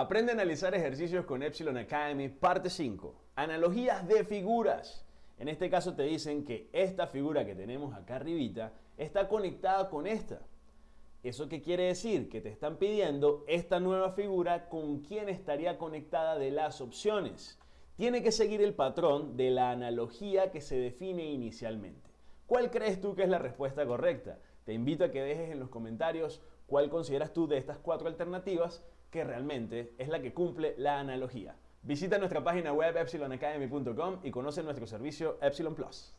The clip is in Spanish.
Aprende a analizar ejercicios con Epsilon Academy, parte 5. Analogías de figuras. En este caso te dicen que esta figura que tenemos acá arribita está conectada con esta. ¿Eso qué quiere decir? Que te están pidiendo esta nueva figura con quién estaría conectada de las opciones. Tiene que seguir el patrón de la analogía que se define inicialmente. ¿Cuál crees tú que es la respuesta correcta? Te invito a que dejes en los comentarios cuál consideras tú de estas cuatro alternativas que realmente es la que cumple la analogía. Visita nuestra página web epsilonacademy.com y conoce nuestro servicio Epsilon Plus.